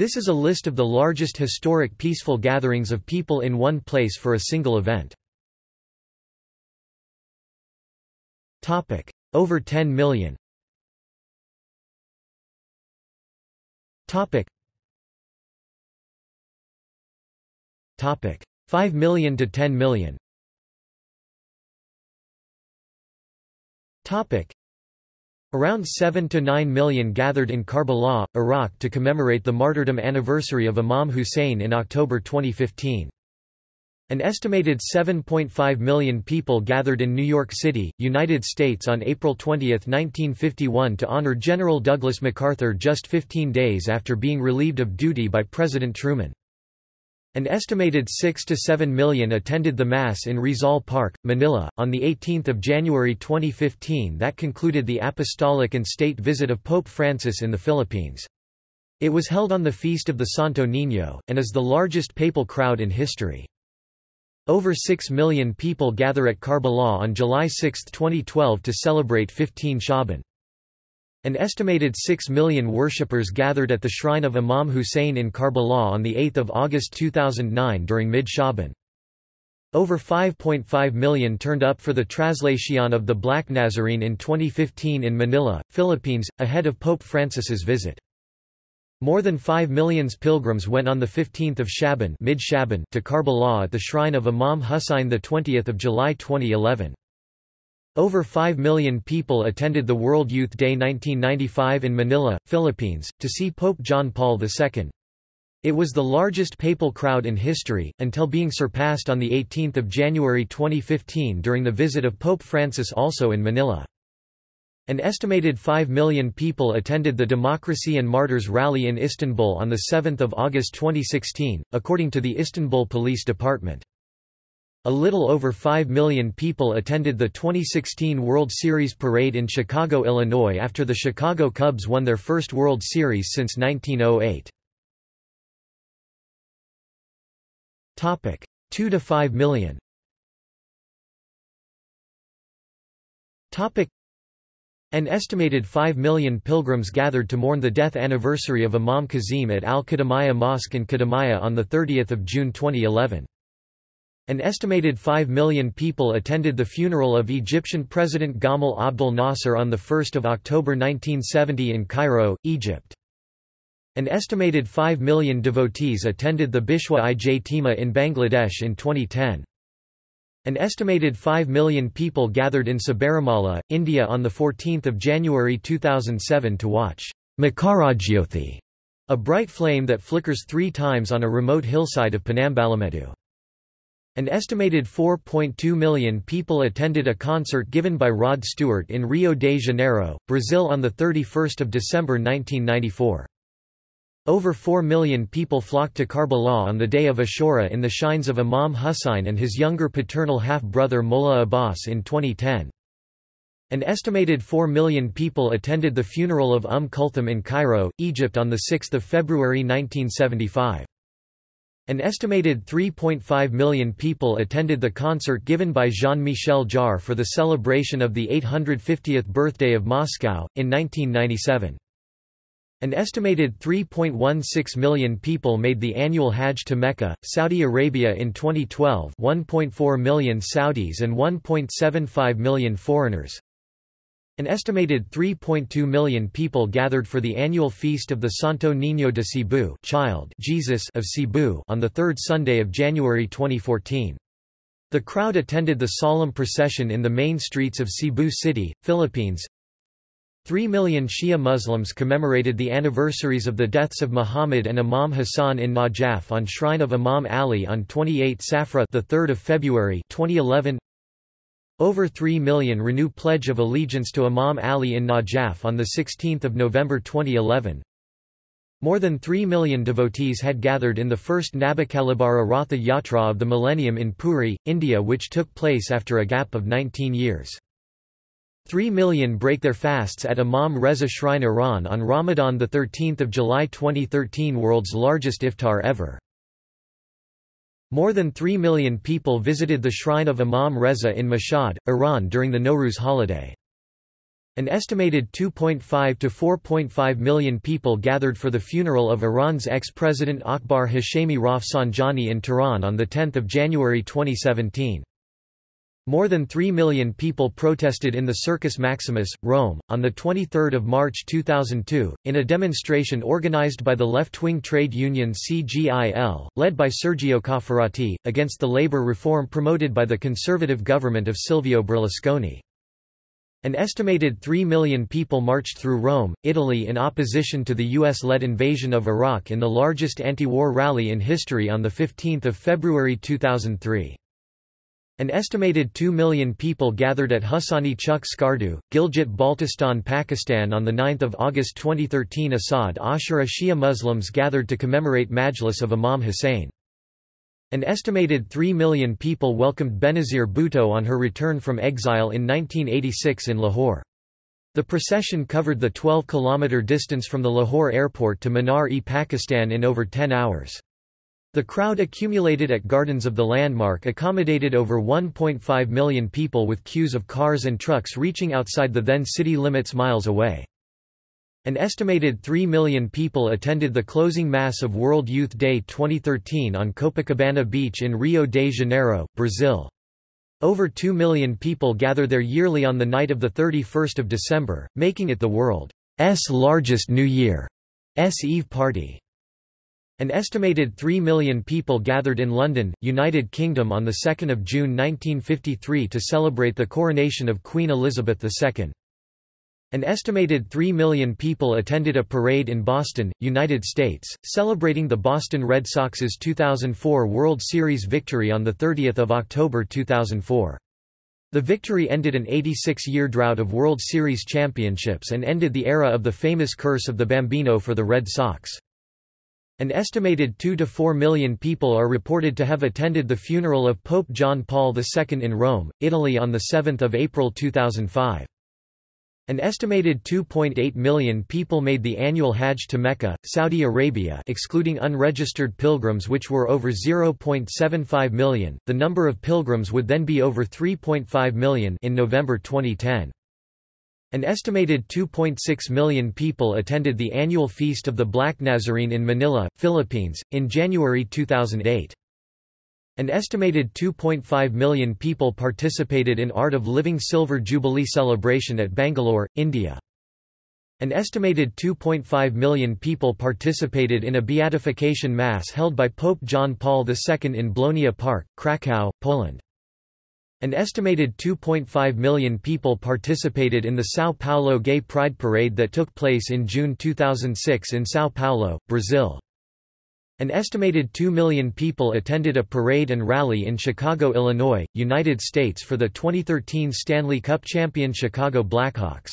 This is a list of the largest historic peaceful gatherings of people in one place for a single event. Over 10 million Topic. Topic. 5 million to 10 million. Topic. Around 7 to 9 million gathered in Karbala, Iraq to commemorate the martyrdom anniversary of Imam Hussein in October 2015. An estimated 7.5 million people gathered in New York City, United States on April 20, 1951 to honor General Douglas MacArthur just 15 days after being relieved of duty by President Truman. An estimated 6 to 7 million attended the Mass in Rizal Park, Manila, on 18 January 2015 that concluded the apostolic and state visit of Pope Francis in the Philippines. It was held on the feast of the Santo Niño, and is the largest papal crowd in history. Over 6 million people gather at Karbala on July 6, 2012 to celebrate 15 Shaban. An estimated 6 million worshippers gathered at the shrine of Imam Hussein in Karbala on 8 August 2009 during mid-Shaban. Over 5.5 million turned up for the translation of the Black Nazarene in 2015 in Manila, Philippines, ahead of Pope Francis's visit. More than 5 million pilgrims went on 15 Shaban, to Karbala at the shrine of Imam Husayn 20 July 2011. Over 5 million people attended the World Youth Day 1995 in Manila, Philippines, to see Pope John Paul II. It was the largest papal crowd in history, until being surpassed on 18 January 2015 during the visit of Pope Francis also in Manila. An estimated 5 million people attended the Democracy and Martyrs Rally in Istanbul on 7 August 2016, according to the Istanbul Police Department. A little over 5 million people attended the 2016 World Series parade in Chicago, Illinois after the Chicago Cubs won their first World Series since 1908. 2 to 5 million an estimated 5 million pilgrims gathered to mourn the death anniversary of Imam Kazim at Al-Kadhimiya Mosque in Kadhimiya on 30 June 2011. An estimated 5 million people attended the funeral of Egyptian President Gamal Abdel Nasser on 1 October 1970 in Cairo, Egypt. An estimated 5 million devotees attended the Bishwa Ijtima in Bangladesh in 2010. An estimated 5 million people gathered in Sabarimala, India on 14 January 2007 to watch Makarajyothi, a bright flame that flickers three times on a remote hillside of Ponnambalamedu. An estimated 4.2 million people attended a concert given by Rod Stewart in Rio de Janeiro, Brazil on 31 December 1994. Over 4 million people flocked to Karbala on the day of Ashura in the shrines of Imam Hussein and his younger paternal half-brother Mullah Abbas in 2010. An estimated 4 million people attended the funeral of Umm Kulthum in Cairo, Egypt on 6 February 1975. An estimated 3.5 million people attended the concert given by Jean-Michel Jarre for the celebration of the 850th birthday of Moscow, in 1997. An estimated 3.16 million people made the annual Hajj to Mecca, Saudi Arabia in 2012 1.4 million Saudis and 1.75 million foreigners. An estimated 3.2 million people gathered for the annual feast of the Santo Niño de Cebu child Jesus of Cebu on the third Sunday of January 2014. The crowd attended the solemn procession in the main streets of Cebu City, Philippines, Three million Shia Muslims commemorated the anniversaries of the deaths of Muhammad and Imam Hassan in Najaf on Shrine of Imam Ali on 28 Safar the 3rd of February 2011. Over 3 million renew Pledge of Allegiance to Imam Ali in Najaf on 16 November 2011. More than 3 million devotees had gathered in the first Nabakalibara Ratha Yatra of the millennium in Puri, India which took place after a gap of 19 years. Three million break their fasts at Imam Reza Shrine Iran on Ramadan 13 July 2013 world's largest iftar ever. More than 3 million people visited the shrine of Imam Reza in Mashhad, Iran during the Nowruz holiday. An estimated 2.5 to 4.5 million people gathered for the funeral of Iran's ex-president Akbar Hashemi Rafsanjani in Tehran on 10 January 2017. More than 3 million people protested in the Circus Maximus, Rome, on 23 March 2002, in a demonstration organized by the left-wing trade union CGIL, led by Sergio Cofferati, against the labor reform promoted by the conservative government of Silvio Berlusconi. An estimated 3 million people marched through Rome, Italy in opposition to the US-led invasion of Iraq in the largest anti-war rally in history on 15 February 2003. An estimated 2 million people gathered at Hussaini Chowk Skardu, Gilgit-Baltistan Pakistan on 9 August 2013 Asad Ashura Shia Muslims gathered to commemorate Majlis of Imam Hussein. An estimated 3 million people welcomed Benazir Bhutto on her return from exile in 1986 in Lahore. The procession covered the 12-kilometre distance from the Lahore airport to Minar-e-Pakistan in over 10 hours. The crowd accumulated at Gardens of the Landmark accommodated over 1.5 million people with queues of cars and trucks reaching outside the then city limits miles away. An estimated 3 million people attended the closing mass of World Youth Day 2013 on Copacabana Beach in Rio de Janeiro, Brazil. Over 2 million people gather there yearly on the night of 31 December, making it the world's largest New Year's Eve party. An estimated 3 million people gathered in London, United Kingdom on 2 June 1953 to celebrate the coronation of Queen Elizabeth II. An estimated 3 million people attended a parade in Boston, United States, celebrating the Boston Red Sox's 2004 World Series victory on 30 October 2004. The victory ended an 86-year drought of World Series championships and ended the era of the famous curse of the Bambino for the Red Sox. An estimated 2 to 4 million people are reported to have attended the funeral of Pope John Paul II in Rome, Italy on 7 April 2005. An estimated 2.8 million people made the annual Hajj to Mecca, Saudi Arabia excluding unregistered pilgrims which were over 0.75 million, the number of pilgrims would then be over 3.5 million in November 2010. An estimated 2.6 million people attended the annual Feast of the Black Nazarene in Manila, Philippines, in January 2008. An estimated 2.5 million people participated in Art of Living Silver Jubilee celebration at Bangalore, India. An estimated 2.5 million people participated in a beatification mass held by Pope John Paul II in Blonia Park, Krakow, Poland. An estimated 2.5 million people participated in the São Paulo Gay Pride Parade that took place in June 2006 in São Paulo, Brazil. An estimated 2 million people attended a parade and rally in Chicago, Illinois, United States for the 2013 Stanley Cup champion Chicago Blackhawks.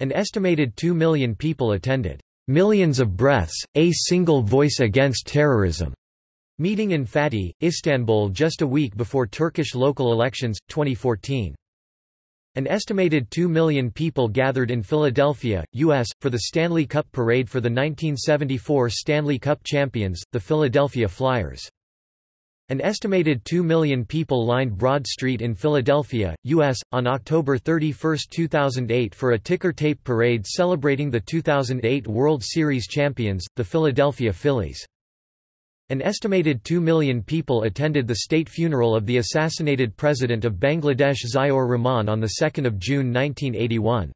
An estimated 2 million people attended Millions of Breaths, a Single Voice Against Terrorism meeting in Fatih, Istanbul just a week before Turkish local elections, 2014. An estimated 2 million people gathered in Philadelphia, U.S., for the Stanley Cup Parade for the 1974 Stanley Cup champions, the Philadelphia Flyers. An estimated 2 million people lined Broad Street in Philadelphia, U.S., on October 31, 2008 for a ticker tape parade celebrating the 2008 World Series champions, the Philadelphia Phillies. An estimated 2 million people attended the state funeral of the assassinated president of Bangladesh Ziaur Rahman on 2 June 1981.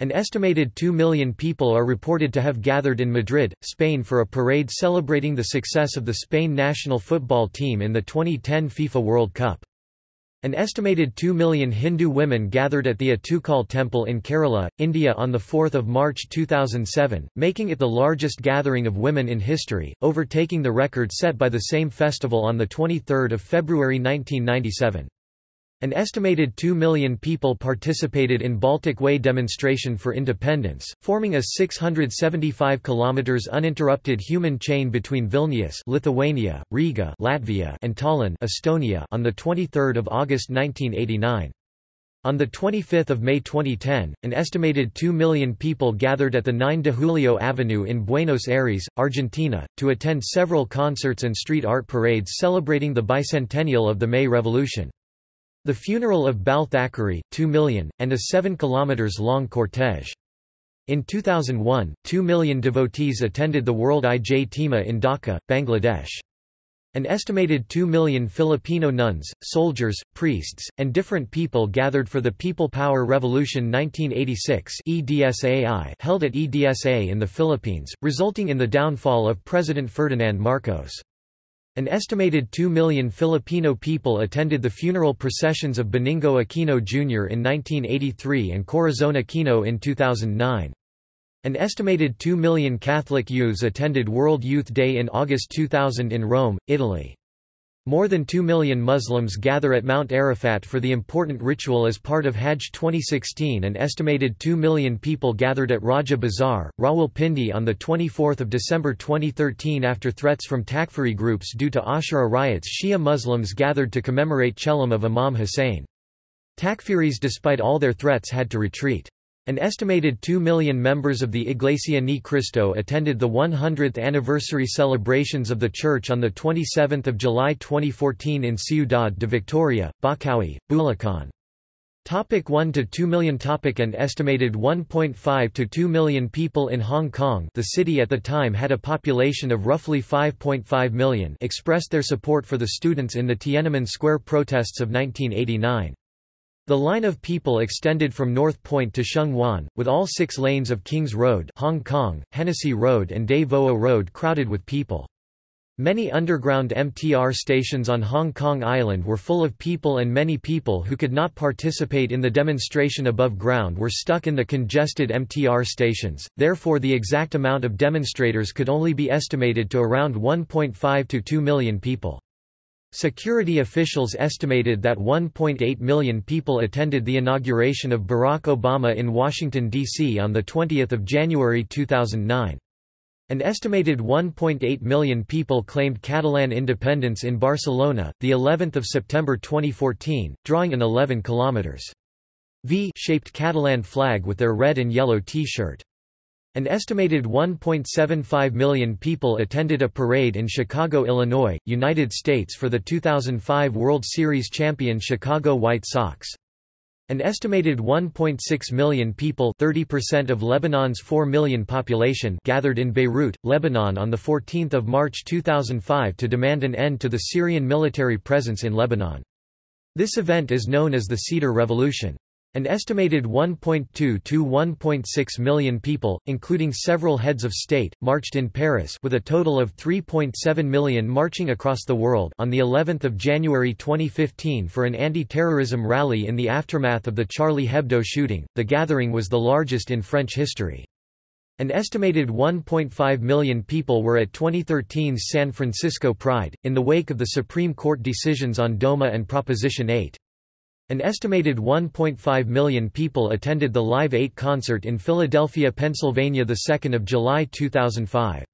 An estimated 2 million people are reported to have gathered in Madrid, Spain for a parade celebrating the success of the Spain national football team in the 2010 FIFA World Cup. An estimated 2 million Hindu women gathered at the Attukal temple in Kerala, India on 4 March 2007, making it the largest gathering of women in history, overtaking the record set by the same festival on 23 February 1997. An estimated 2 million people participated in Baltic Way demonstration for independence, forming a 675 kilometers uninterrupted human chain between Vilnius, Lithuania, Riga, Latvia, and Tallinn, Estonia, on the 23rd of August 1989. On 25 May 2010, an estimated 2 million people gathered at the 9 de Julio Avenue in Buenos Aires, Argentina, to attend several concerts and street art parades celebrating the bicentennial of the May Revolution. The funeral of Bal Thackeray, 2 million, and a 7 km long cortege. In 2001, 2 million devotees attended the World Ijtima in Dhaka, Bangladesh. An estimated 2 million Filipino nuns, soldiers, priests, and different people gathered for the People Power Revolution 1986 EDSAI held at EDSA in the Philippines, resulting in the downfall of President Ferdinand Marcos. An estimated 2 million Filipino people attended the funeral processions of Benigno Aquino Jr. in 1983 and Corazon Aquino in 2009. An estimated 2 million Catholic youths attended World Youth Day in August 2000 in Rome, Italy. More than 2 million Muslims gather at Mount Arafat for the important ritual as part of Hajj 2016 An estimated 2 million people gathered at Raja Bazar, Rawalpindi on 24 December 2013 after threats from Takfiri groups due to Ashura riots Shia Muslims gathered to commemorate Chehlum of Imam Hussein. Takfiris despite all their threats had to retreat. An estimated 2 million members of the Iglesia Ni Cristo attended the 100th anniversary celebrations of the church on 27 July 2014 in Ciudad de Victoria, Bocaue, Bulacan. Topic 1 to 2 million topic An estimated 1.5 to 2 million people in Hong Kong the city at the time had a population of roughly 5.5 million expressed their support for the students in the Tiananmen Square protests of 1989. The line of people extended from North Point to Sheung Wan, with all six lanes of Kings Road Hong Kong, Hennessy Road and Des Voeux Road crowded with people. Many underground MTR stations on Hong Kong Island were full of people and many people who could not participate in the demonstration above ground were stuck in the congested MTR stations, therefore the exact amount of demonstrators could only be estimated to around 1.5 to 2 million people. Security officials estimated that 1.8 million people attended the inauguration of Barack Obama in Washington, D.C. on 20 January 2009. An estimated 1.8 million people claimed Catalan independence in Barcelona, the 11th of September 2014, drawing an 11 km V-shaped Catalan flag with their red and yellow T-shirt. An estimated 1.75 million people attended a parade in Chicago, Illinois, United States for the 2005 World Series champion Chicago White Sox. An estimated 1.6 million people 30% of Lebanon's 4 million population gathered in Beirut, Lebanon on 14 March 2005 to demand an end to the Syrian military presence in Lebanon. This event is known as the Cedar Revolution. An estimated 1.2 to 1.6 million people, including several heads of state, marched in Paris with a total of 3.7 million marching across the world on the 11th of January 2015 for an anti-terrorism rally in the aftermath of the Charlie Hebdo shooting. The gathering was the largest in French history. An estimated 1.5 million people were at 2013's San Francisco Pride, in the wake of the Supreme Court decisions on DOMA and Proposition 8. An estimated 1.5 million people attended the Live 8 concert in Philadelphia, Pennsylvania 2 July 2005.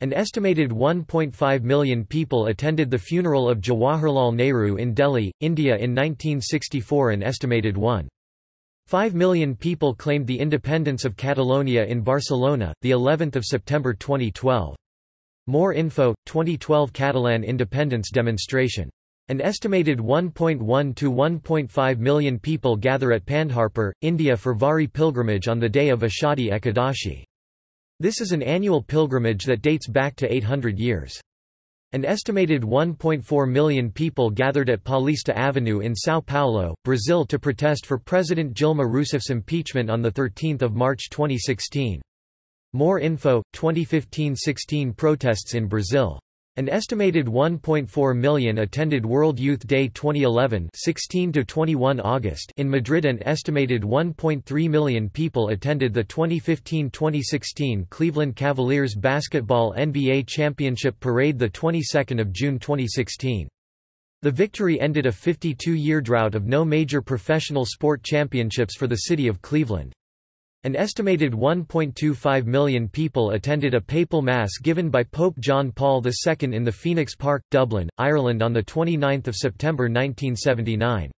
An estimated 1.5 million people attended the funeral of Jawaharlal Nehru in Delhi, India in 1964 An estimated 1.5 million people claimed the independence of Catalonia in Barcelona, the 11th of September 2012. More info, 2012 Catalan independence demonstration an estimated 1.1 to 1.5 million people gather at Pandharpur, India for Vari pilgrimage on the day of Ashadi Ekadashi. This is an annual pilgrimage that dates back to 800 years. An estimated 1.4 million people gathered at Paulista Avenue in São Paulo, Brazil to protest for President Dilma Rousseff's impeachment on 13 March 2016. More info, 2015–16 protests in Brazil an estimated 1.4 million attended World Youth Day 2011 16 to 21 August in Madrid An estimated 1.3 million people attended the 2015-2016 Cleveland Cavaliers basketball NBA championship parade the 22nd of June 2016. The victory ended a 52-year drought of no major professional sport championships for the city of Cleveland. An estimated 1.25 million people attended a papal mass given by Pope John Paul II in the Phoenix Park, Dublin, Ireland on 29 September 1979.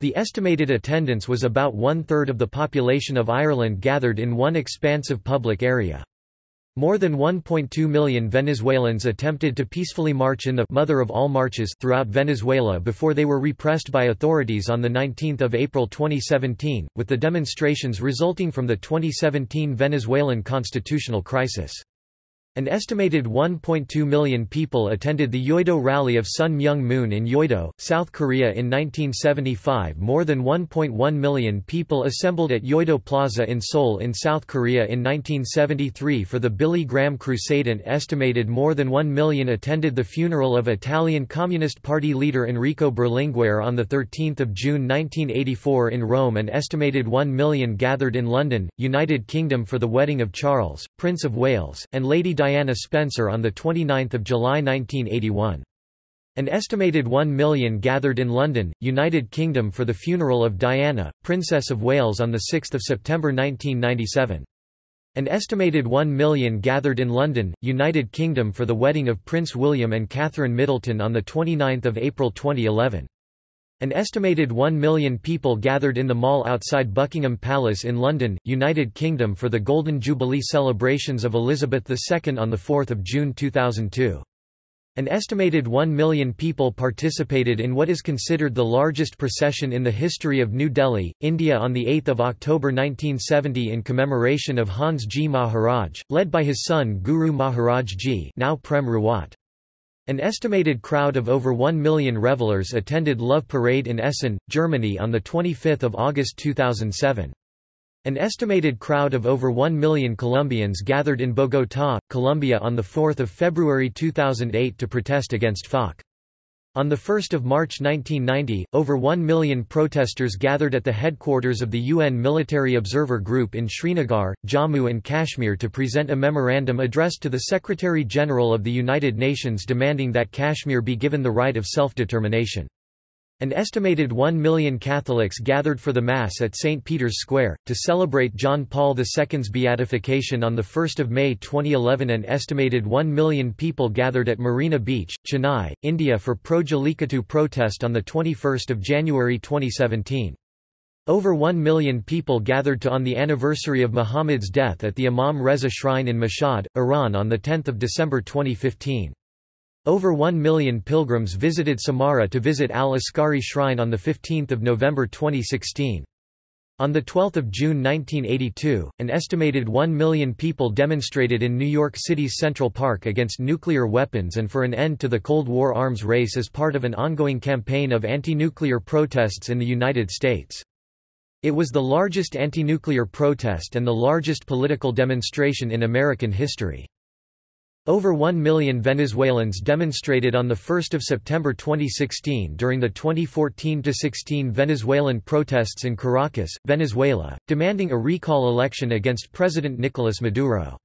The estimated attendance was about one-third of the population of Ireland gathered in one expansive public area. More than 1.2 million Venezuelans attempted to peacefully march in the mother of all marches throughout Venezuela before they were repressed by authorities on 19 April 2017, with the demonstrations resulting from the 2017 Venezuelan constitutional crisis. An estimated 1.2 million people attended the Yoido Rally of Sun Myung Moon in Yoido, South Korea in 1975. More than 1.1 million people assembled at Yoido Plaza in Seoul in South Korea in 1973 for the Billy Graham Crusade. An estimated more than 1 million attended the funeral of Italian Communist Party leader Enrico Berlinguer on 13 June 1984 in Rome. An estimated 1 million gathered in London, United Kingdom for the wedding of Charles, Prince of Wales, and Lady Diana Spencer on 29 July 1981. An estimated 1 million gathered in London, United Kingdom for the funeral of Diana, Princess of Wales on 6 September 1997. An estimated 1 million gathered in London, United Kingdom for the wedding of Prince William and Catherine Middleton on 29 April 2011. An estimated 1 million people gathered in the mall outside Buckingham Palace in London, United Kingdom for the Golden Jubilee celebrations of Elizabeth II on 4 June 2002. An estimated 1 million people participated in what is considered the largest procession in the history of New Delhi, India on 8 October 1970 in commemoration of Hans Ji Maharaj, led by his son Guru Maharaj Ji now Prem Rawat. An estimated crowd of over 1 million revelers attended Love Parade in Essen, Germany on 25 August 2007. An estimated crowd of over 1 million Colombians gathered in Bogotá, Colombia on 4 February 2008 to protest against FARC. On 1 March 1990, over 1 million protesters gathered at the headquarters of the UN Military Observer Group in Srinagar, Jammu and Kashmir to present a memorandum addressed to the Secretary-General of the United Nations demanding that Kashmir be given the right of self-determination. An estimated 1 million Catholics gathered for the Mass at St. Peter's Square, to celebrate John Paul II's beatification on 1 May 2011 An estimated 1 million people gathered at Marina Beach, Chennai, India for pro-Jallikattu protest on 21 January 2017. Over 1 million people gathered to on the anniversary of Muhammad's death at the Imam Reza Shrine in Mashhad, Iran on 10 December 2015. Over 1 million pilgrims visited Samarra to visit Al-Askari Shrine on 15 November 2016. On 12 June 1982, an estimated 1 million people demonstrated in New York City's Central Park against nuclear weapons and for an end to the Cold War arms race as part of an ongoing campaign of anti-nuclear protests in the United States. It was the largest anti-nuclear protest and the largest political demonstration in American history. Over 1 million Venezuelans demonstrated on 1 September 2016 during the 2014–16 Venezuelan protests in Caracas, Venezuela, demanding a recall election against President Nicolas Maduro.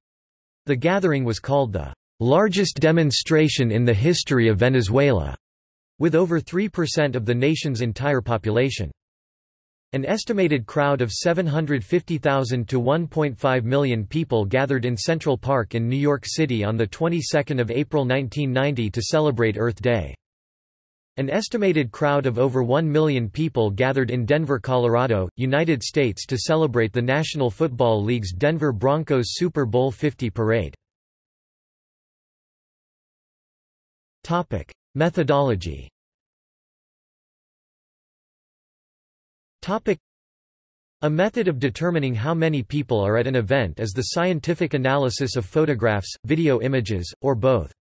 The gathering was called the largest demonstration in the history of Venezuela, with over 3% of the nation's entire population. An estimated crowd of 750,000 to 1.5 million people gathered in Central Park in New York City on the 22nd of April 1990 to celebrate Earth Day. An estimated crowd of over 1 million people gathered in Denver, Colorado, United States to celebrate the National Football League's Denver Broncos Super Bowl 50 parade. Methodology A method of determining how many people are at an event is the scientific analysis of photographs, video images, or both.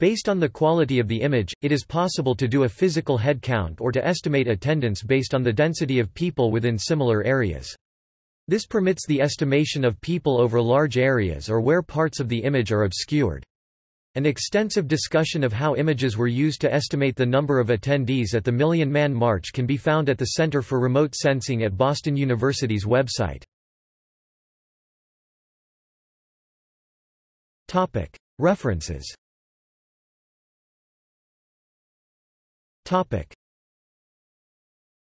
Based on the quality of the image, it is possible to do a physical head count or to estimate attendance based on the density of people within similar areas. This permits the estimation of people over large areas or where parts of the image are obscured. An extensive discussion of how images were used to estimate the number of attendees at the Million Man March can be found at the Center for Remote Sensing at Boston University's website. References